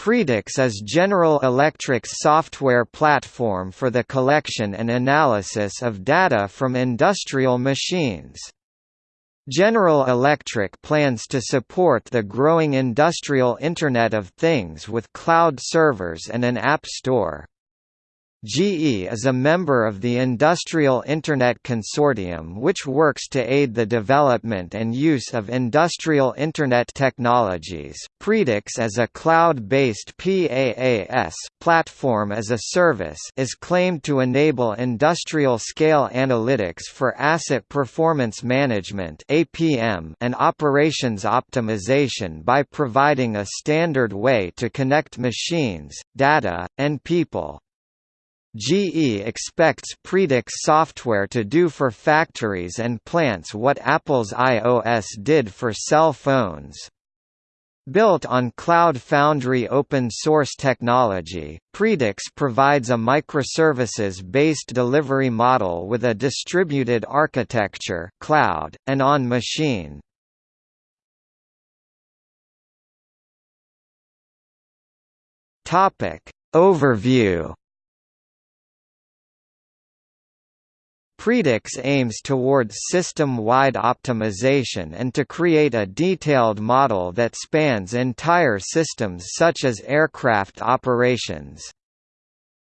Predix is General Electric's software platform for the collection and analysis of data from industrial machines. General Electric plans to support the growing industrial Internet of Things with cloud servers and an app store. GE is a member of the Industrial Internet Consortium which works to aid the development and use of industrial Internet technologies. Predix as a cloud-based PaaS platform as a service is claimed to enable industrial-scale analytics for asset performance management (APM) and operations optimization by providing a standard way to connect machines, data, and people. GE expects Predix software to do for factories and plants what Apple's iOS did for cell phones. Built on Cloud Foundry open-source technology, Predix provides a microservices-based delivery model with a distributed architecture cloud, and on-machine. Overview Predix aims towards system-wide optimization and to create a detailed model that spans entire systems such as aircraft operations.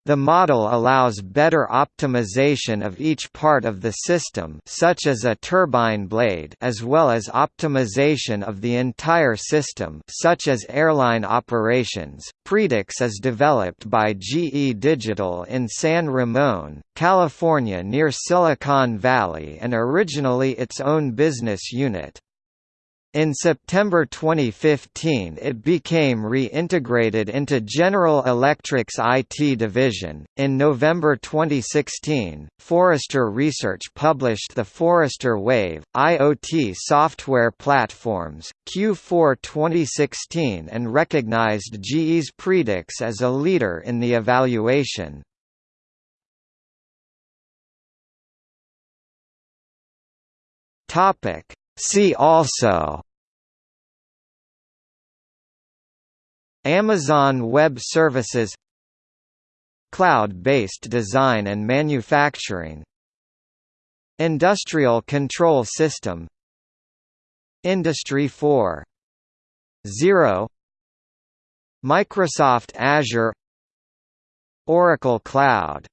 The model allows better optimization of each part of the system such as a turbine blade as well as optimization of the entire system such as airline operations. Predix is developed by GE Digital in San Ramon, California near Silicon Valley and originally its own business unit. In September 2015 it became re-integrated into General Electric's IT division. In November 2016, Forrester Research published the Forrester Wave IoT software platforms Q4 2016 and recognized GE's Predix as a leader in the evaluation. Topic See also Amazon Web Services Cloud-based design and manufacturing Industrial Control System Industry 4.0 Microsoft Azure Oracle Cloud